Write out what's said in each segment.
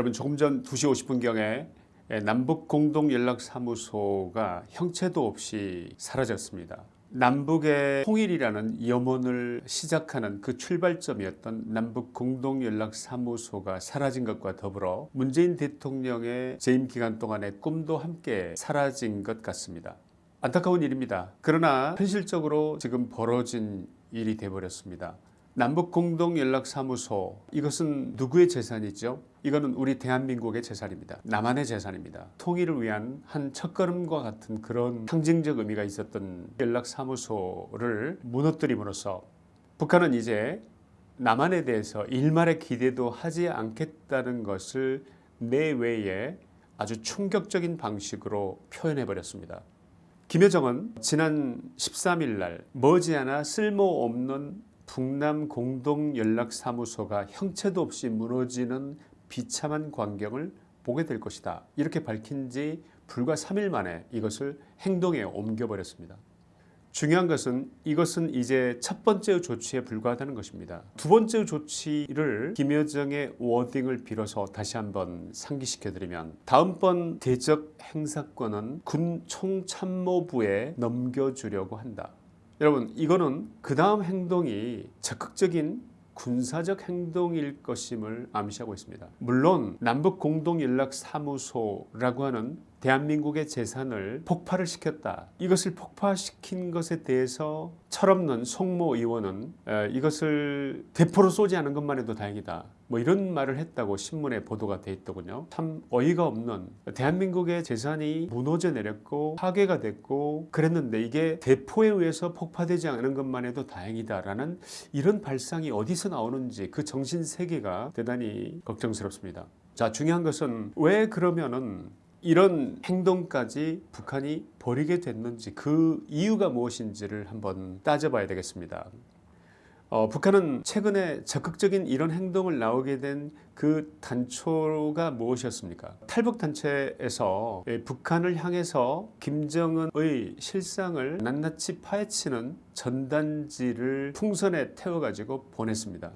여러분 조금 전 2시 50분경에 남북공동연락사무소가 형체도 없이 사라졌습니다. 남북의 통일이라는 염원을 시작하는 그 출발점이었던 남북공동연락사무소가 사라진 것과 더불어 문재인 대통령의 재임 기간 동안의 꿈도 함께 사라진 것 같습니다. 안타까운 일입니다. 그러나 현실적으로 지금 벌어진 일이 되어버렸습니다. 남북공동연락사무소 이것은 누구의 재산이죠? 이거는 우리 대한민국의 재산입니다. 남한의 재산입니다. 통일을 위한 한 첫걸음과 같은 그런 상징적 의미가 있었던 연락사무소를 무너뜨림으로써 북한은 이제 남한에 대해서 일말의 기대도 하지 않겠다는 것을 내외에 아주 충격적인 방식으로 표현해 버렸습니다. 김여정은 지난 13일 날 머지않아 쓸모없는 북남 공동연락사무소가 형체도 없이 무너지는 비참한 광경을 보게 될 것이다. 이렇게 밝힌 지 불과 3일 만에 이것을 행동에 옮겨버렸습니다. 중요한 것은 이것은 이제 첫 번째 조치에 불과하다는 것입니다. 두 번째 조치를 김여정의 워딩을 빌어서 다시 한번 상기시켜드리면 다음번 대적 행사권은 군 총참모부에 넘겨주려고 한다. 여러분 이거는 그 다음 행동이 적극적인 군사적 행동일 것임을 암시하고 있습니다. 물론 남북공동연락사무소라고 하는 대한민국의 재산을 폭파를 시켰다. 이것을 폭파시킨 것에 대해서 철없는 송모 의원은 이것을 대포로 쏘지 않은 것만 해도 다행이다. 뭐 이런 말을 했다고 신문에 보도가 돼 있더군요. 참 어이가 없는 대한민국의 재산이 무너져 내렸고 파괴가 됐고 그랬는데 이게 대포에 의해서 폭파되지 않은 것만 해도 다행이다라는 이런 발상이 어디서 나오는지 그 정신세계가 대단히 걱정스럽습니다. 자 중요한 것은 왜 그러면은 이런 행동까지 북한이 벌이게 됐는지 그 이유가 무엇인지를 한번 따져봐야 되겠습니다. 어, 북한은 최근에 적극적인 이런 행동을 나오게 된 그 단초가 무엇이었습니까? 탈북단체에서 북한을 향해서 김정은의 실상을 낱낱이 파헤치는 전단지를 풍선에 태워가지고 보냈습니다.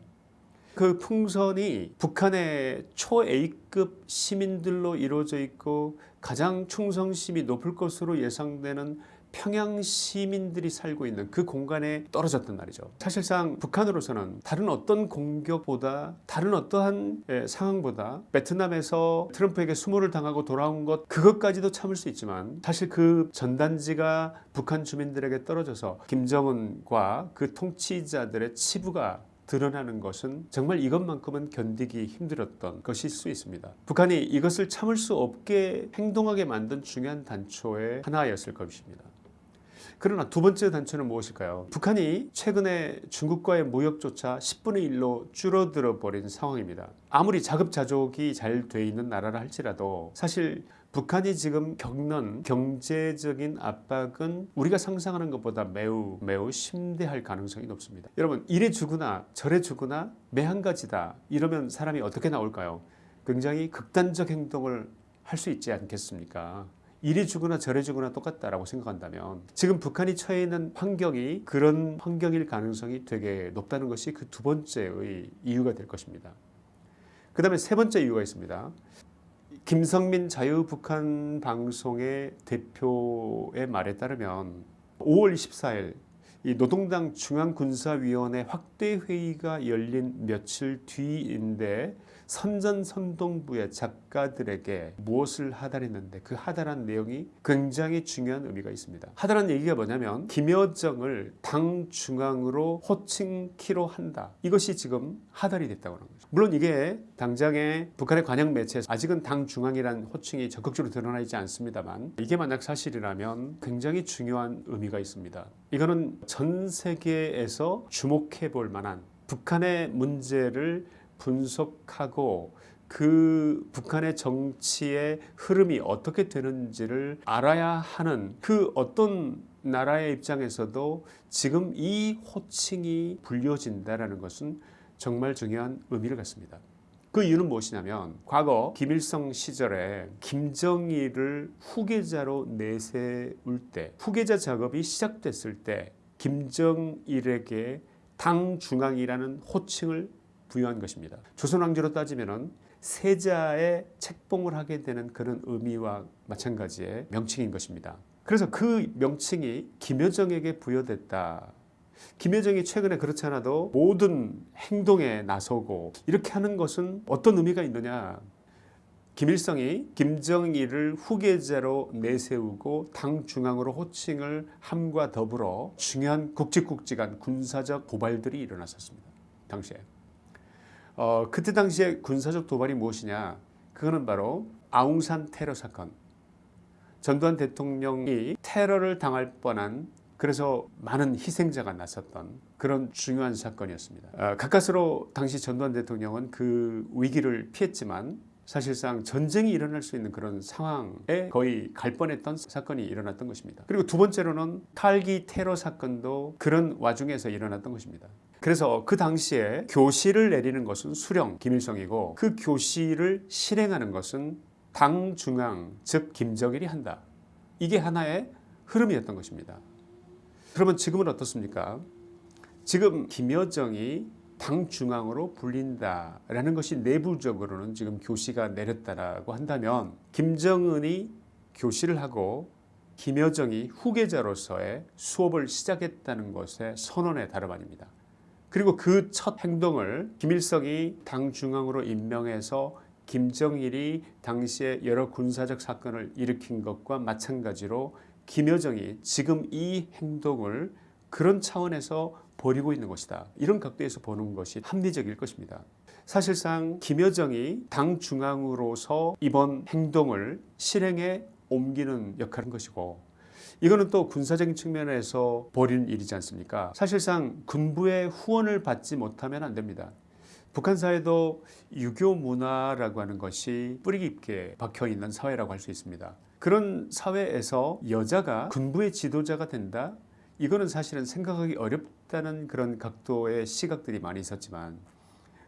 그 풍선이 북한의 초 A급 시민들로 이루어져 있고 가장 충성심이 높을 것으로 예상되는 평양 시민들이 살고 있는 그 공간에 떨어졌단 말이죠. 사실상 북한으로서는 다른 어떤 공격보다 다른 어떠한 예, 상황보다 베트남에서 트럼프에게 수모를 당하고 돌아온 것 그것까지도 참을 수 있지만 사실 그 전단지가 북한 주민들에게 떨어져서 김정은과 그 통치자들의 치부가 드러나는 것은 정말 이것만큼은 견디기 힘들었던 것일 수 있습니다. 북한이 이것을 참을 수 없게 행동하게 만든 중요한 단초의 하나였을 것입니다. 그러나 두 번째 단초는 무엇일까요? 북한이 최근에 중국과의 무역조차 10분의 1로 줄어들어 버린 상황입니다. 아무리 자급자족이 잘 돼 있는 나라라 할지라도 사실 북한이 지금 겪는 경제적인 압박은 우리가 상상하는 것보다 매우 매우 심대할 가능성이 높습니다. 여러분 이래 주거나 저래 주거나 매 한 가지다 이러면 사람이 어떻게 나올까요? 굉장히 극단적 행동을 할 수 있지 않겠습니까? 이리 주거나 저리 주거나 똑같다라고 생각한다면 지금 북한이 처해 있는 환경이 그런 환경일 가능성이 되게 높다는 것이 그 두 번째의 이유가 될 것입니다. 그 다음에 세 번째 이유가 있습니다. 김성민 자유북한 방송의 대표의 말에 따르면 5월 24일 이 노동당 중앙군사위원회 확대회의가 열린 며칠 뒤인데 선전선동부의 작가들에게 무엇을 하달했는데 그 하달한 내용이 굉장히 중요한 의미가 있습니다. 하달한 얘기가 뭐냐면 김여정을 당 중앙으로 호칭키로 한다. 이것이 지금 하달이 됐다고 하는 거죠. 물론 이게 당장의 북한의 관영 매체에서 아직은 당 중앙이란 호칭이 적극적으로 드러나 있지 않습니다만 이게 만약 사실이라면 굉장히 중요한 의미가 있습니다. 이거는 전 세계에서 주목해 볼 만한 북한의 문제를 분석하고 그 북한의 정치의 흐름이 어떻게 되는지를 알아야 하는 그 어떤 나라의 입장에서도 지금 이 호칭이 불려진다는 것은 정말 중요한 의미를 갖습니다. 그 이유는 무엇이냐면 과거 김일성 시절에 김정일을 후계자로 내세울 때 후계자 작업이 시작됐을 때 김정일에게 당 중앙이라는 호칭을 부여한 것입니다. 조선왕조로 따지면 세자의 책봉을 하게 되는 그런 의미와 마찬가지의 명칭인 것입니다. 그래서 그 명칭이 김여정에게 부여됐다. 김여정이 최근에 그렇지 않아도 모든 행동에 나서고 이렇게 하는 것은 어떤 의미가 있느냐 김일성이 김정일을 후계자로 내세우고 당 중앙으로 호칭을 함과 더불어 중요한 굵직굵직한 군사적 도발들이 일어났었습니다. 당시에. 어, 그때 당시에 군사적 도발이 무엇이냐 그거는 바로 아웅산 테러 사건 전두환 대통령이 테러를 당할 뻔한 그래서 많은 희생자가 났었던 그런 중요한 사건이었습니다. 어, 가까스로 당시 전두환 대통령은 그 위기를 피했지만 사실상 전쟁이 일어날 수 있는 그런 상황에 거의 갈 뻔했던 사건이 일어났던 것입니다. 그리고 두 번째로는 탈기 테러 사건도 그런 와중에서 일어났던 것입니다. 그래서 그 당시에 교시를 내리는 것은 수령 김일성이고 그 교시를 실행하는 것은 당 중앙 즉 김정일이 한다. 이게 하나의 흐름이었던 것입니다. 그러면 지금은 어떻습니까? 지금 김여정이 당 중앙으로 불린다라는 것이 내부적으로는 지금 교시가 내렸다라고 한다면 김정은이 교시를 하고 김여정이 후계자로서의 수업을 시작했다는 것의 선언에 다름 아닙니다. 그리고 그 첫 행동을 김일성이 당 중앙으로 임명해서 김정일이 당시에 여러 군사적 사건을 일으킨 것과 마찬가지로 김여정이 지금 이 행동을 그런 차원에서 벌이고 있는 것이다. 이런 각도에서 보는 것이 합리적일 것입니다. 사실상 김여정이 당 중앙으로서 이번 행동을 실행에 옮기는 역할인 것이고 이거는 또 군사적인 측면에서 벌이는 일이지 않습니까? 사실상 군부의 후원을 받지 못하면 안 됩니다. 북한 사회도 유교 문화라고 하는 것이 뿌리 깊게 박혀 있는 사회라고 할 수 있습니다. 그런 사회에서 여자가 군부의 지도자가 된다? 이거는 사실은 생각하기 어렵다는 그런 각도의 시각들이 많이 있었지만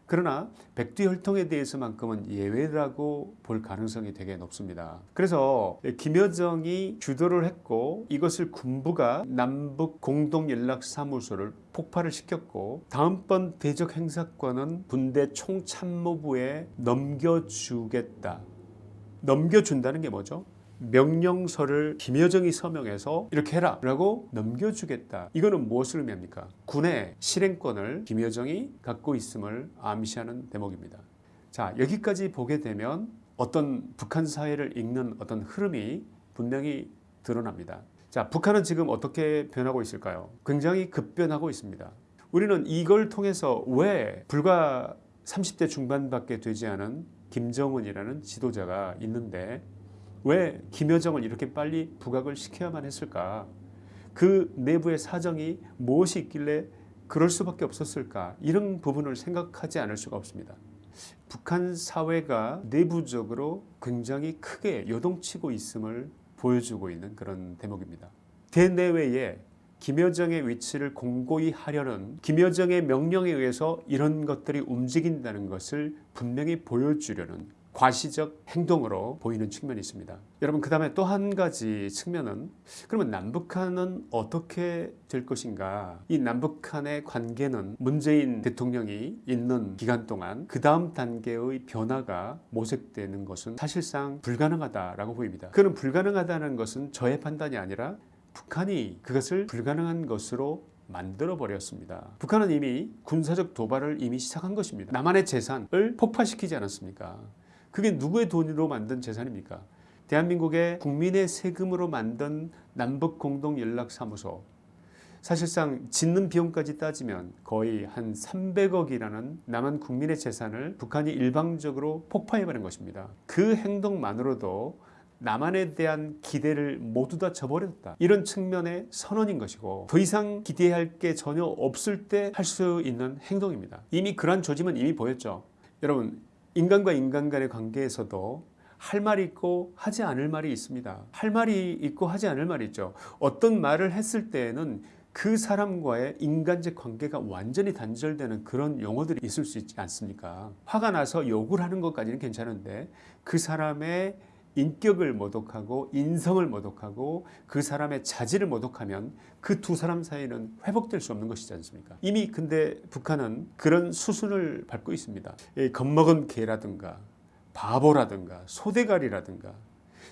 그러나 백두혈통에 대해서만큼은 예외라고 볼 가능성이 되게 높습니다. 그래서 김여정이 주도를 했고 이것을 군부가 남북 공동연락사무소를 폭발을 시켰고 다음번 대적 행사권은 군대 총참모부에 넘겨주겠다. 넘겨준다는 게 뭐죠? 명령서를 김여정이 서명해서 이렇게 해라 라고 넘겨주겠다. 이거는 무엇을 의미합니까? 군의 실행권을 김여정이 갖고 있음을 암시하는 대목입니다. 자 여기까지 보게 되면 어떤 북한 사회를 읽는 어떤 흐름이 분명히 드러납니다. 자 북한은 지금 어떻게 변하고 있을까요? 굉장히 급변하고 있습니다. 우리는 이걸 통해서 왜 불과 30대 중반밖에 되지 않은 김정은이라는 지도자가 있는데 왜 김여정을 이렇게 빨리 부각을 시켜야만 했을까? 그 내부의 사정이 무엇이 있길래 그럴 수밖에 없었을까? 이런 부분을 생각하지 않을 수가 없습니다. 북한 사회가 내부적으로 굉장히 크게 요동치고 있음을 보여주고 있는 그런 대목입니다. 대내외에 김여정의 위치를 공고히 하려는 김여정의 명령에 의해서 이런 것들이 움직인다는 것을 분명히 보여주려는 과시적 행동으로 보이는 측면이 있습니다. 여러분 그 다음에 또 한 가지 측면은 그러면 남북한은 어떻게 될 것인가 이 남북한의 관계는 문재인 대통령이 있는 기간 동안 그 다음 단계의 변화가 모색되는 것은 사실상 불가능하다라고 보입니다. 그는 불가능하다는 것은 저의 판단이 아니라 북한이 그것을 불가능한 것으로 만들어 버렸습니다. 북한은 이미 군사적 도발을 이미 시작한 것입니다. 남한의 재산을 폭파시키지 않았습니까? 그게 누구의 돈으로 만든 재산입니까? 대한민국의 국민의 세금으로 만든 남북공동연락사무소 사실상 짓는 비용까지 따지면 거의 한 300억이라는 남한 국민의 재산을 북한이 일방적으로 폭파해버린 것입니다. 그 행동만으로도 남한에 대한 기대를 모두 다 저버렸다. 이런 측면의 선언인 것이고 더 이상 기대할 게 전혀 없을 때 할 수 있는 행동입니다. 이미 그러한 조짐은 이미 보였죠. 여러분 인간과 인간 간의 관계에서도 할 말이 있고 하지 않을 말이 있습니다. 할 말이 있고 하지 않을 말이 있죠. 어떤 말을 했을 때에는 그 사람과의 인간적 관계가 완전히 단절되는 그런 용어들이 있을 수 있지 않습니까? 화가 나서 욕을 하는 것까지는 괜찮은데 그 사람의 인격을 모독하고 인성을 모독하고 그 사람의 자질을 모독하면 그 두 사람 사이는 회복될 수 없는 것이지 않습니까? 이미 근데 북한은 그런 수순을 밟고 있습니다. 겁먹은 개라든가 바보라든가 소대가리라든가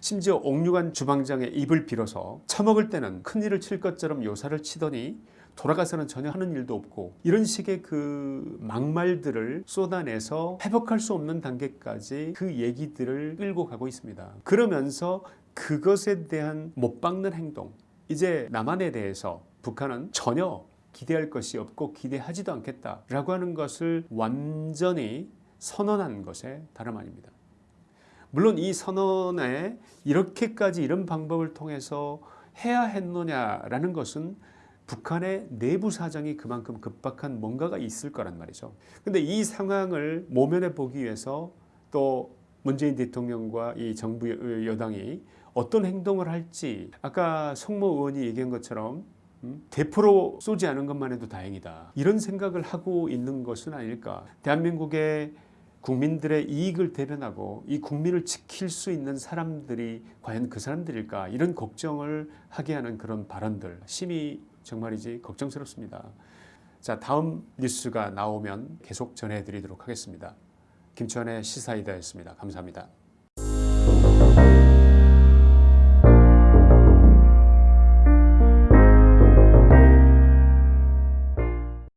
심지어 옥류관 주방장의 입을 빌어서 처먹을 때는 큰일을 칠 것처럼 요사를 치더니 돌아가서는 전혀 하는 일도 없고 이런 식의 그 막말들을 쏟아내서 회복할 수 없는 단계까지 그 얘기들을 끌고 가고 있습니다. 그러면서 그것에 대한 못 박는 행동 이제 남한에 대해서 북한은 전혀 기대할 것이 없고 기대하지도 않겠다라고 하는 것을 완전히 선언한 것에 다름 아닙니다. 물론 이 선언에 이렇게까지 이런 방법을 통해서 해야 했느냐라는 것은 북한의 내부 사정이 그만큼 급박한 뭔가가 있을 거란 말이죠. 근데 이 상황을 모면해 보기 위해서 또 문재인 대통령과 이 정부 여- 여당이 어떤 행동을 할지 아까 송모 의원이 얘기한 것처럼 음, 대포로 쏘지 않은 것만 해도 다행이다. 이런 생각을 하고 있는 것은 아닐까. 대한민국의 국민들의 이익을 대변하고 이 국민을 지킬 수 있는 사람들이 과연 그 사람들일까 이런 걱정을 하게 하는 그런 발언들 심히 정말이지 걱정스럽습니다. 자 다음 뉴스가 나오면 계속 전해드리도록 하겠습니다. 김천의 시사이다였습니다. 감사합니다.